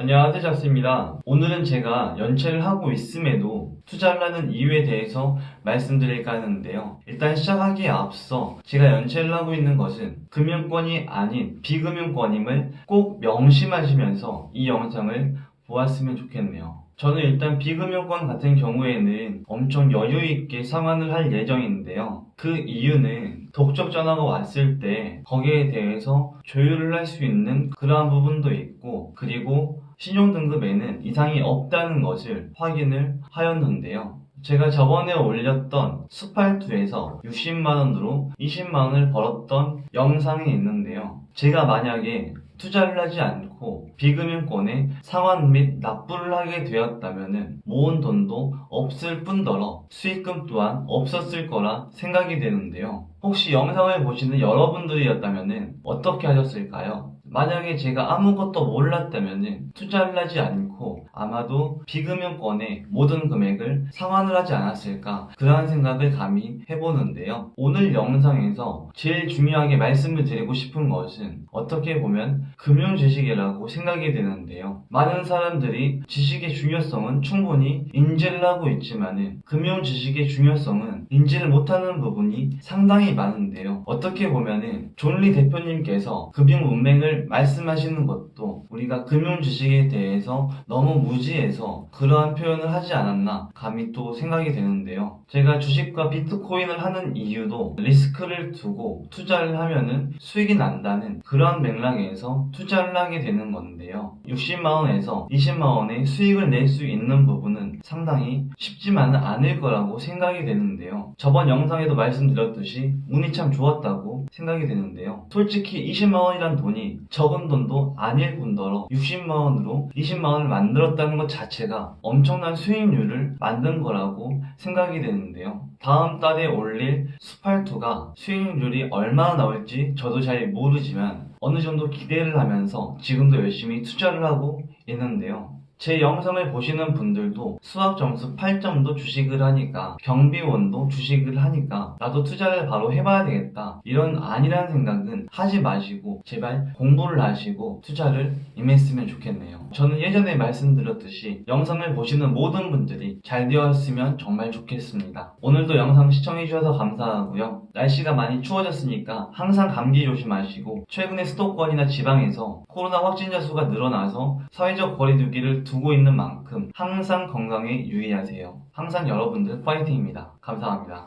안녕하세요 잡스입니다. 오늘은 제가 연체를 하고 있음에도 투자를 하는 이유에 대해서 말씀드릴까 하는데요. 일단 시작하기에 앞서 제가 연체를 하고 있는 것은 금융권이 아닌 비금융권임을 꼭 명심하시면서 이 영상을 보았으면 좋겠네요. 저는 일단 비금융권 같은 경우에는 엄청 여유있게 상환을 할 예정인데요. 그 이유는 독촉 전화가 왔을 때 거기에 대해서 조율을 할 수 있는 그러한 부분도 있고 그리고 신용등급에는 이상이 없다는 것을 확인을 하였는데요. 제가 저번에 올렸던 수팔투에서 60만원으로 20만원을 벌었던 영상이 있는데요. 제가 만약에 투자를 하지 않고 비금융권에 상환 및 납부를 하게 되었다면 모은 돈도 없을 뿐더러 수익금 또한 없었을 거라 생각이 되는데요. 혹시 영상을 보시는 여러분들이었다면 어떻게 하셨을까요? 만약에 제가 아무것도 몰랐다면 투자를 하지 않고 아마도 비금융권의 모든 금액을 상환을 하지 않았을까 그러한 생각을 감히 해보는데요. 오늘 영상에서 제일 중요하게 말씀을 드리고 싶은 것은 어떻게 보면 금융 지식이라고 생각이 되는데요. 많은 사람들이 지식의 중요성은 충분히 인지를 하고 있지만 금융 지식의 중요성은 인지를 못하는 부분이 상당히 많은데요. 어떻게 보면 존리 대표님께서 금융 문맹을 말씀하시는 것도 우리가 금융 지식에 대해서 너무 무지해서 그러한 표현을 하지 않았나 감히 또 생각이 되는데요. 제가 주식과 비트코인을 하는 이유도 리스크를 두고 투자를 하면은 수익이 난다는 그러한 맥락에서 투자를 하게 되는 건데요. 60만원에서 20만원의 수익을 낼 수 있는 부분은 상당히 쉽지만은 않을 거라고 생각이 되는데요. 저번 영상에도 말씀드렸듯이 운이 참 좋았다고 생각이 되는데요. 솔직히 20만원이란 돈이 적은 돈도 아닐 뿐더러 60만원으로 20만원을 만들었다는 것 자체가 엄청난 수익률을 만든 거라고 생각이 되는데요. 다음 달에 올릴 스팔2가 수익률이 얼마나 나올지 저도 잘 모르지만 어느 정도 기대를 하면서 지금도 열심히 투자를 하고 있는데요. 제 영상을 보시는 분들도 수학 점수 8점도 주식을 하니까 경비원도 주식을 하니까 나도 투자를 바로 해봐야 되겠다. 이런 아니라는 생각은 하지 마시고 제발 공부를 하시고 투자를 임했으면 좋겠네요. 저는 예전에 말씀드렸듯이 영상을 보시는 모든 분들이 잘 되었으면 정말 좋겠습니다. 오늘도 영상 시청해주셔서 감사하고요. 날씨가 많이 추워졌으니까 항상 감기 조심하시고 최근에 수도권이나 지방에서 코로나 확진자 수가 늘어나서 사회적 거리두기를 두고 있는 만큼 항상 건강에 유의하세요. 항상 여러분들 파이팅입니다. 감사합니다.